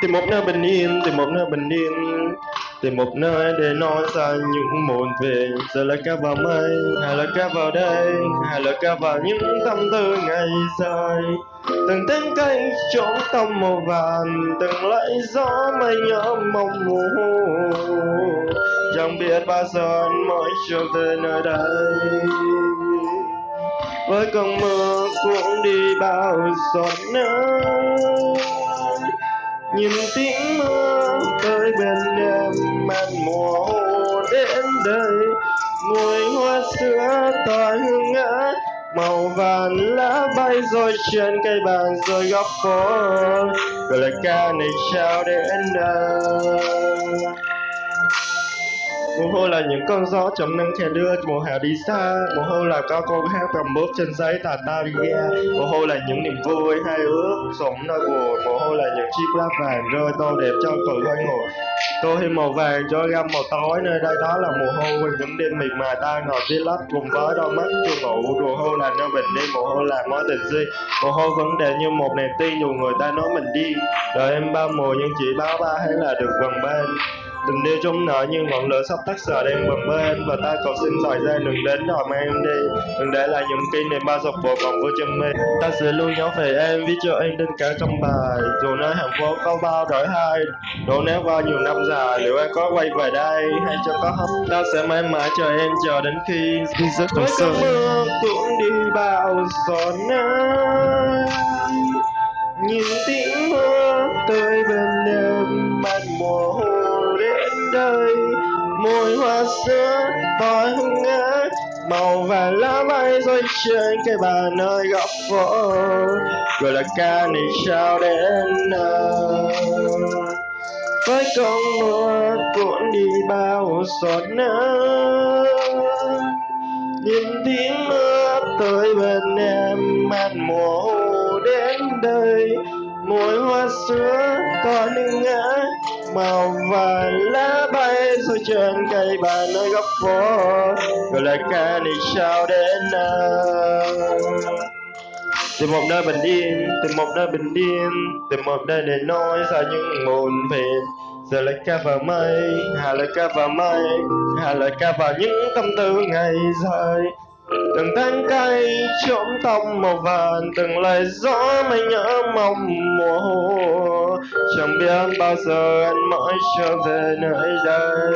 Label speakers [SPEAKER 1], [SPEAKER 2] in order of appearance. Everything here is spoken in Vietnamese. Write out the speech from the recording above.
[SPEAKER 1] tìm một nơi bình yên, tìm một nơi bình yên. Tìm một nơi để nói ra những muộn về. Giờ là ca vào mây, hay là ca vào đây hay là ca vào những tâm tư ngày dài. Từng tiếng cây chỗ tâm màu vàng, từng lẫy gió mây nhớ mong mù chẳng biết bao giờ mỗi mới trở về nơi đây. Với cơn mưa cũng đi bao giọt nắng nhìn tiếng mưa tới bên em màn mùa hồ đến đây. Mùi hoa sữa tỏa hương ngã, màu vàng lá bay rồi trên cây bàn rồi góc phố. Rồi lời ca này trao đến đâu mùa hôi là những cơn gió chấm nắng khe đưa mùa hè đi xa. Mùa hôi là các cô hát cầm bút trên giấy, tà ta đi ra mùa hôi là những niềm vui hay ước sống nơi buồn. Mùa hôi là những chiếc lá vàng rơi tô đẹp cho cự hơi ngồi. Tô thêm màu vàng cho gam màu tối, nơi đây đó là mùa hôi những đêm miệt mài ta ngồi dưới lách cùng với đôi mắt chưa ngủ. Mùa hôi là nơi bình đi mùa hôi là mối tình duy. Mùa hôi vẫn đẹp như một niềm tin dù người ta nói mình đi. Đời em ba mùa nhưng chỉ báo ba hay là được gần bên. Đừng đi trong nợ như ngọn lửa sắp tắt sờ đang bập bên và ta cầu xin thời gian đừng đến đòi mang em đi. Đừng để lại những kỷ niệm bao dọc bộ vòng vô chân mê ta sẽ luôn nhớ về em viết cho em đến cả trong bài, dù nơi hạnh phúc có bao đổi hai. Đổ nát qua nhiều năm dài, liệu em có quay về đây hay cho có hấp ta sẽ mãi mãi chờ em chờ đến khi giấc
[SPEAKER 2] Với
[SPEAKER 1] trong mưa cũng đi bao giọt nắng nhìn tiếng xưa hoa sữa hương ngát màu vàng lá bay rơi trên cây bàn nơi góc phố. Rồi là ca này sao đến nào với cơn mưa cuốn đi bao giọt nắng nhìn tiếng mưa tới bên em, mát mùa đến đây. Mùi hoa sữa còn nương ngã màu vàng lá bay rơi trên cây bàn nơi góc phố. Gọi là ca này sao đến nào tìm một nơi bình yên, tìm một nơi bình yên, tìm một nơi để nói ra những muộn phiền. Giờ lại ca vào mây, hà lại ca vào mây, hà lại ca vào những tâm tư ngày dài từng tán cây trộm tông màu vàng, từng lời gió mây nhớ mong mùa hồ chẳng biết bao giờ anh mới trở về nơi đây.